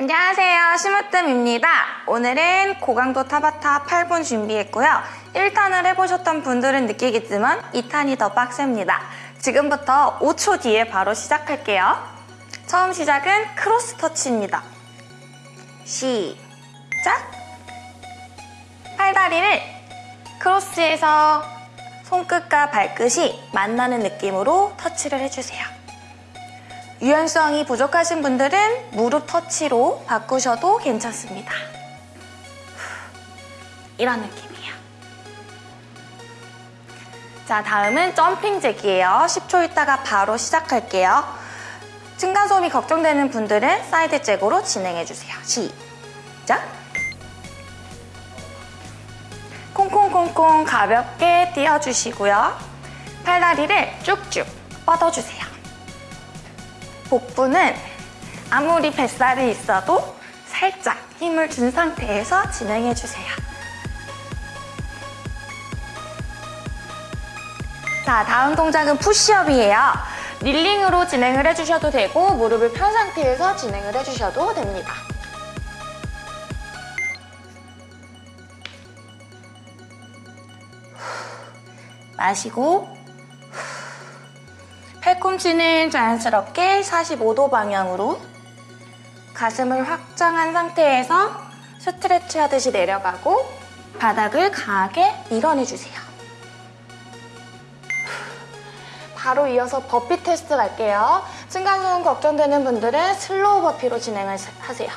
안녕하세요. 심으뜸입니다. 오늘은 고강도 타바타 8분 준비했고요. 1탄을 해보셨던 분들은 느끼겠지만 2탄이 더 빡셉니다. 지금부터 5초 뒤에 바로 시작할게요. 처음 시작은 cross touch입니다. 시작! 팔다리를 크로스해서 손끝과 발끝이 만나는 느낌으로 터치를 해주세요. 유연성이 부족하신 분들은 무릎 터치로 바꾸셔도 괜찮습니다. 이런 느낌이에요. 자, 다음은 jumping jack이에요. 10초 있다가 바로 시작할게요. 층간소음이 걱정되는 분들은 side jack으로 진행해주세요. 시작! 콩콩콩콩 가볍게 뛰어주시고요. 팔다리를 쭉쭉 뻗어주세요. 복부는 아무리 뱃살이 있어도 살짝 힘을 준 상태에서 진행해주세요. 자, 다음 동작은 푸시업이에요. 릴링으로 진행을 해주셔도 되고 무릎을 편 상태에서 진행을 해주셔도 됩니다. 마시고 팔꿈치는 자연스럽게 45도 방향으로 가슴을 확장한 상태에서 stretch 하듯이 내려가고 바닥을 강하게 밀어내주세요. 바로 이어서 burpee test 갈게요. 층간소음 걱정되는 분들은 slow burpee로 진행을 하세요.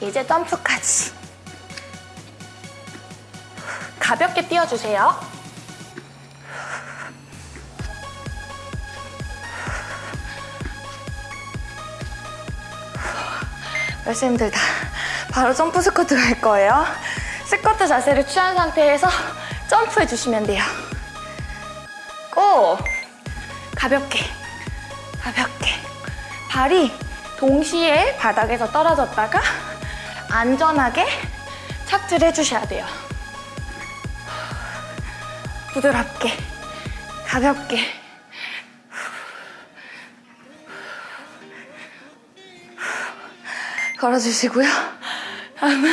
이제 점프까지. 가볍게 뛰어주세요. 벌써 힘들다. 바로 점프 스쿼트 갈 거예요. 스쿼트 자세를 취한 상태에서 점프해 주시면 돼요. 고! 가볍게, 가볍게. 발이 동시에 바닥에서 떨어졌다가 안전하게 착지를 해주셔야 돼요. 부드럽게, 가볍게. 걸어주시고요. 다음은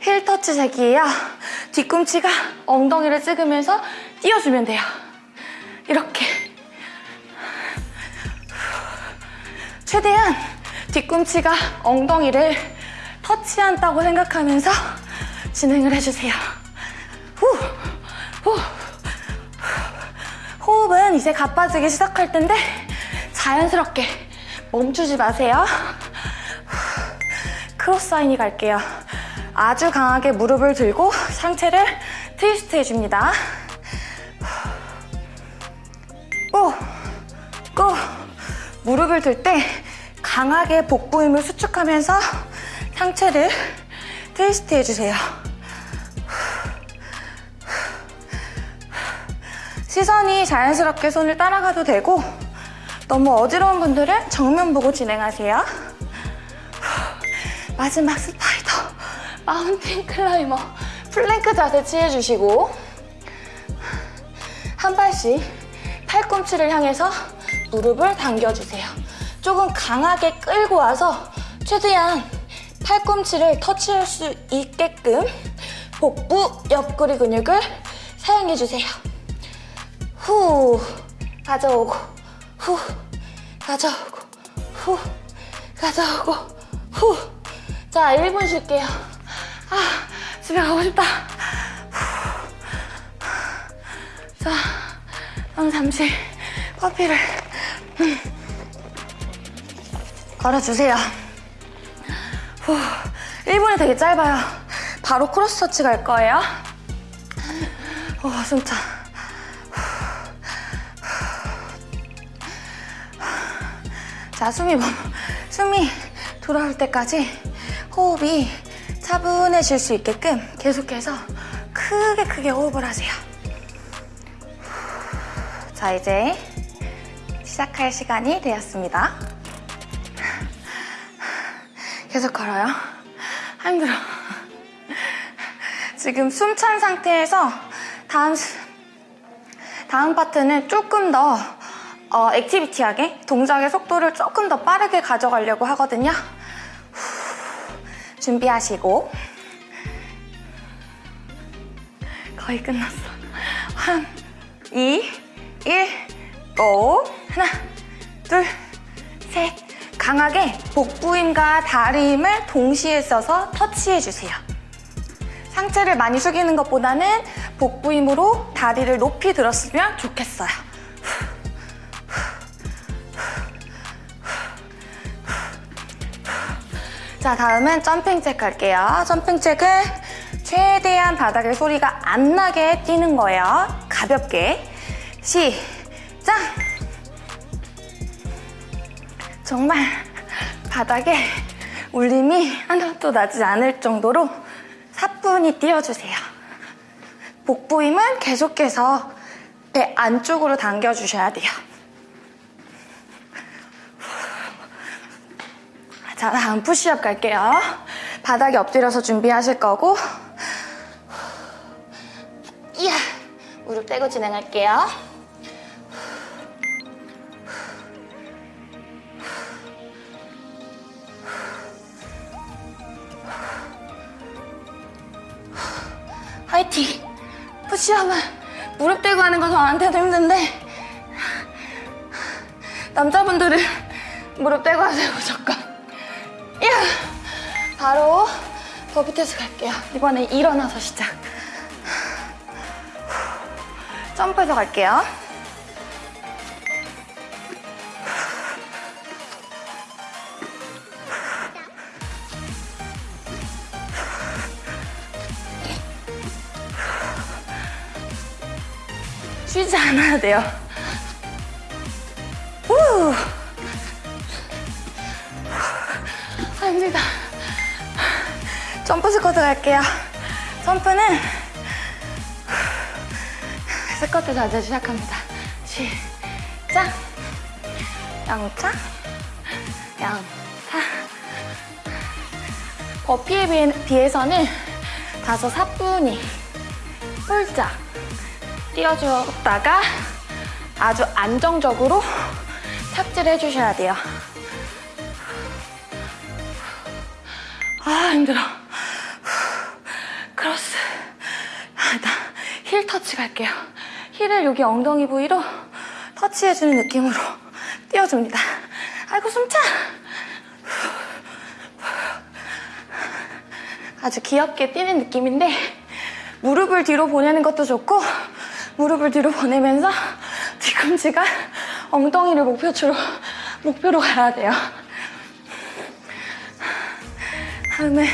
힐 터치 제기예요. 뒤꿈치가 엉덩이를 찍으면서 띄워주면 돼요. 이렇게. 최대한 뒤꿈치가 엉덩이를 터치한다고 생각하면서 진행을 해주세요. 후, 후. 호흡은 이제 가빠지기 시작할 텐데 자연스럽게 멈추지 마세요. 크로스 사인이 갈게요. 아주 강하게 무릎을 들고 상체를 트위스트 해줍니다. 고! 고! 무릎을 들 때 강하게 복부 힘을 수축하면서 상체를 트위스트 해주세요. 시선이 자연스럽게 손을 따라가도 되고 너무 어지러운 분들은 정면 보고 진행하세요. 마지막 spider, mountain climber, plank 자세 취해주시고 한 발씩 팔꿈치를 향해서 무릎을 당겨주세요. 조금 강하게 끌고 와서 최대한 팔꿈치를 터치할 수 있게끔 복부 옆구리 근육을 사용해주세요. 후 가져오고 후 가져오고 후 가져오고 후 자, 1분 쉴게요. 아, 집에 가고 싶다. 자, 그럼 잠시 커피를 음, 걸어주세요. 후, 1분이 되게 짧아요. 바로 크로스 터치 갈 거예요. 오, 숨차. 자, 숨이, 멈- 숨이 돌아올 때까지 호흡이 차분해질 수 있게끔 계속해서 크게 크게 호흡을 하세요. 자, 이제 시작할 시간이 되었습니다. 계속 걸어요. 아, 힘들어. 지금 숨 찬 상태에서 다음 스- 다음 파트는 조금 더 어, 액티비티하게 동작의 속도를 조금 더 빠르게 가져가려고 하거든요. 후, 준비하시고 거의 끝났어. 3, 2, 1, 고! 하나, 둘, 셋. 강하게 복부 힘과 다리 힘을 동시에 써서 터치해주세요. 상체를 많이 숙이는 것보다는 복부 힘으로 다리를 높이 들었으면 좋겠어요. 자, 다음은 점핑 잭 할게요. 점핑 잭은 최대한 바닥에 소리가 안 나게 뛰는 거예요. 가볍게. 시작! 정말 바닥에 울림이 하나도 나지 않을 정도로 사뿐히 띄워주세요. 복부 힘은 계속해서 배 안쪽으로 당겨주셔야 돼요. 자, 다음 푸시업 갈게요. 바닥에 엎드려서 준비하실 거고 이야! 무릎 떼고 진행할게요. 남자분들은 무릎 대고 하세요 무조건 이야! 바로 버비테스 갈게요 이번에 일어나서 시작 점프해서 갈게요 쉬지 않아야 돼요. 후! 아닙니다. 점프 스쿼트 갈게요. 점프는 스쿼트 자세 시작합니다. 시작! 양차, 양차. 버피에 비해- 비해서는 다소 사뿐히 폴짝 뛰어주었다가 아주 안정적으로 착지를 해주셔야 돼요. 아 힘들어. 크로스. 아, 나 heel touch 갈게요. heel을 여기 엉덩이 부위로 터치해주는 느낌으로 뛰어줍니다. 아이고 숨차. 아주 귀엽게 뛰는 느낌인데 무릎을 뒤로 보내는 것도 좋고 무릎을 뒤로 보내면서 뒤꿈치가 엉덩이를 목표치로 목표로 가야 돼요. 다음에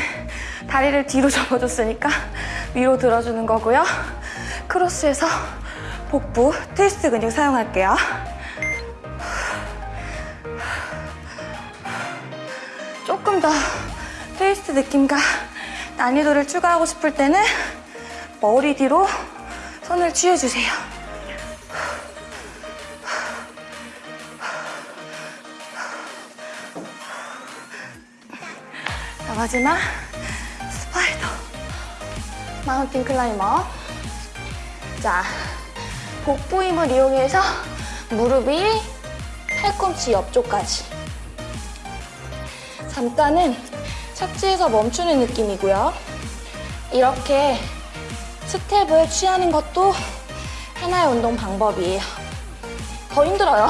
다리를 뒤로 접어줬으니까 위로 들어주는 거고요. 크로스에서 복부 트위스트 근육 사용할게요. 조금 더 트위스트 느낌과 난이도를 추가하고 싶을 때는 머리 뒤로 손을 취해주세요. 마지막 spider mountain climber 자, 복부 힘을 이용해서 무릎이 팔꿈치 옆쪽까지 잠깐은 착지해서 멈추는 느낌이고요. 이렇게 스텝을 취하는 것도 하나의 운동 방법이에요. 더 힘들어요.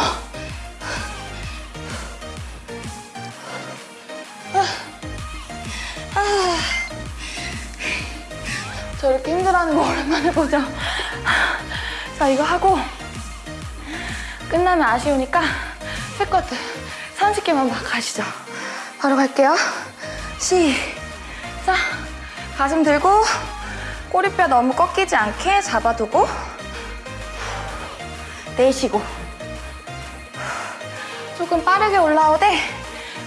저 이렇게 힘들어하는 거 오랜만에 보죠. 자, 이거 하고 끝나면 아쉬우니까 스쿼트 30개만 막 가시죠. 바로 갈게요. 시작. 가슴 들고 꼬리뼈 너무 꺾이지 않게 잡아두고 내쉬고 조금 빠르게 올라오되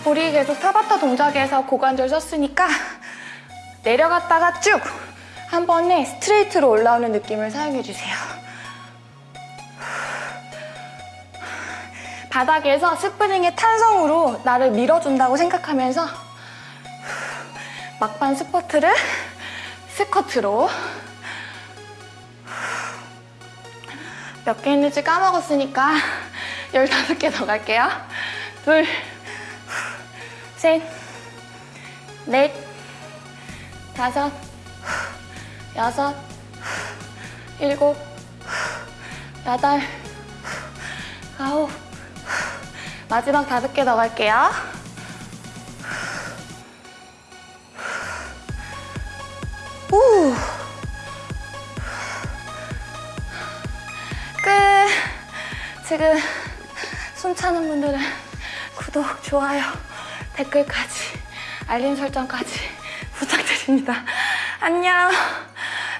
우리 계속 타바타 동작에서 고관절 썼으니까 내려갔다가 쭉 한 번에 스트레이트로 올라오는 느낌을 사용해주세요. 바닥에서 스프링의 탄성으로 나를 밀어준다고 생각하면서 막판 스쿼트를 스쿼트로 몇 개 있는지 까먹었으니까 15개 더 갈게요. 둘, 셋, 넷, 다섯, 여섯, 일곱, 여덟, 아홉, 마지막 다섯 개더 갈게요. 우. 끝. 지금 숨 차는 분들은 구독, 좋아요, 댓글까지 알림 설정까지 부탁드립니다. 안녕!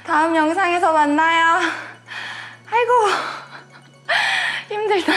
다음 영상에서 만나요. 아이고 힘들다.